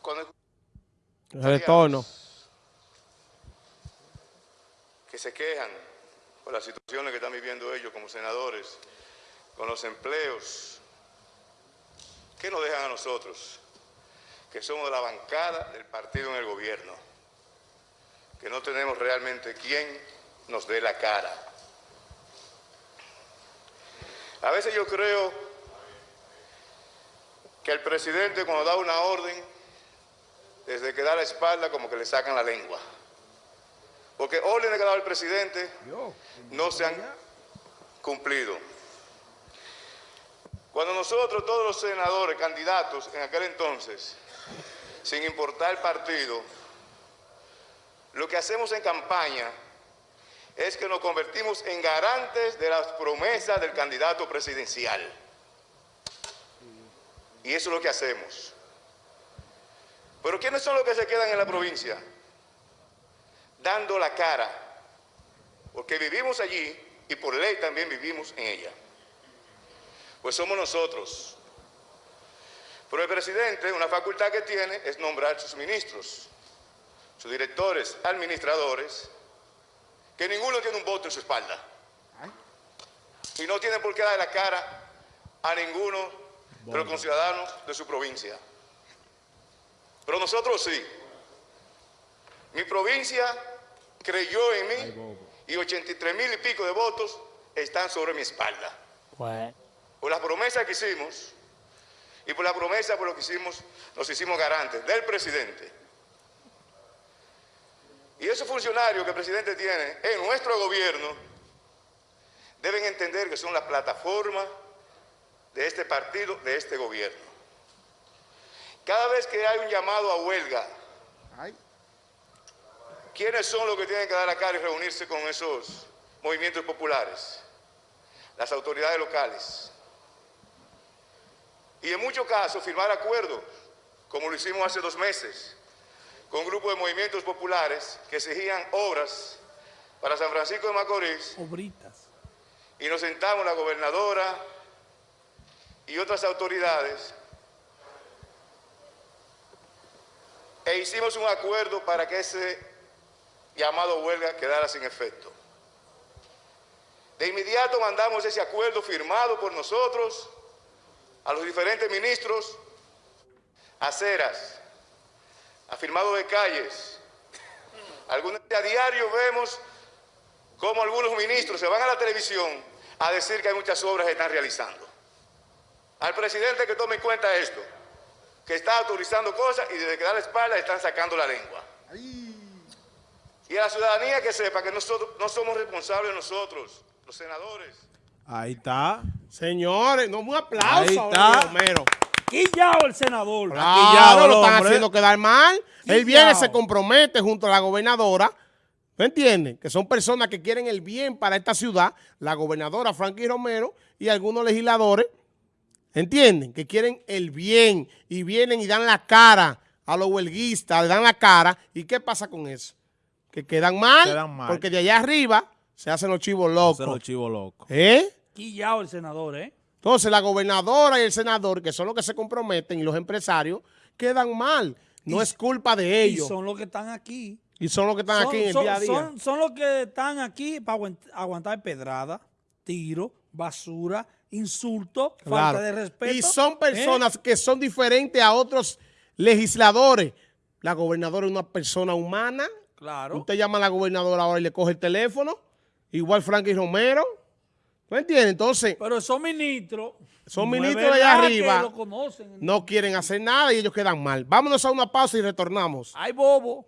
Cuando El retorno. que se quejan por las situaciones que están viviendo ellos como senadores, con los empleos, ¿qué nos dejan a nosotros? Que somos de la bancada del partido en el gobierno, que no tenemos realmente quien nos dé la cara. A veces yo creo que el presidente cuando da una orden, desde que da la espalda como que le sacan la lengua. Porque órdenes que ha dado el presidente no se han cumplido. Cuando nosotros, todos los senadores, candidatos en aquel entonces, sin importar el partido, lo que hacemos en campaña es que nos convertimos en garantes de las promesas del candidato presidencial. Y eso es lo que hacemos. Pero ¿quiénes son los que se quedan en la provincia? Dando la cara. Porque vivimos allí y por ley también vivimos en ella. Pues somos nosotros. Pero el presidente, una facultad que tiene es nombrar sus ministros, sus directores, administradores, que ninguno tiene un voto en su espalda. Y no tiene por qué dar la cara a ninguno de los conciudadanos de su provincia. Pero nosotros sí. Mi provincia creyó en mí y 83 mil y pico de votos están sobre mi espalda. Por las promesas que hicimos y por la promesa por lo que hicimos, nos hicimos garantes del presidente. Y esos funcionarios que el presidente tiene en nuestro gobierno deben entender que son la plataforma de este partido, de este gobierno. Cada vez que hay un llamado a huelga, ¿quiénes son los que tienen que dar la cara y reunirse con esos movimientos populares? Las autoridades locales. Y en muchos casos firmar acuerdos, como lo hicimos hace dos meses, con un grupo de movimientos populares que exigían obras para San Francisco de Macorís. Obritas. Y nos sentamos la gobernadora y otras autoridades e hicimos un acuerdo para que ese llamado huelga quedara sin efecto. De inmediato mandamos ese acuerdo firmado por nosotros a los diferentes ministros, aceras, afirmado de calles. Algunos a diario vemos cómo algunos ministros se van a la televisión a decir que hay muchas obras que están realizando. Al presidente que tome en cuenta esto, que está autorizando cosas y desde que da la espalda están sacando la lengua. Y a la ciudadanía que sepa que nosotros no somos responsables nosotros, los senadores. Ahí está. Señores, no, un aplauso Ahí está. Romero. Quillao el senador. Claro, lo están haciendo quedar mal. Él Quillao. viene, se compromete junto a la gobernadora. ¿Me entienden? Que son personas que quieren el bien para esta ciudad. La gobernadora Frankie Romero y algunos legisladores. ¿Entienden? Que quieren el bien y vienen y dan la cara a los huelguistas, le dan la cara. ¿Y qué pasa con eso? Que quedan mal, Quedan mal. porque de allá arriba se hacen los chivos locos. Se los chivos locos. ¿Eh? Quillao el senador, ¿eh? Entonces, la gobernadora y el senador, que son los que se comprometen, y los empresarios, quedan mal. No Y- es culpa de Y ellos. son los que están aquí. Y son los que están son, aquí en el son- día a día. son- son los que están aquí para aguantar pedrada, tiro, basura, insulto, Claro. falta de respeto. Y son ¿eh? personas que son diferentes a otros legisladores. La gobernadora es una persona humana. Claro. Usted llama a la gobernadora ahora y le coge el teléfono. Igual Frankie Romero. ¿Me entiende? Entonces, Pero son ministros. Son ministros de allá arriba. conocen. no quieren hacer nada y ellos quedan mal. Vámonos a una pausa y retornamos. Ay, bobo.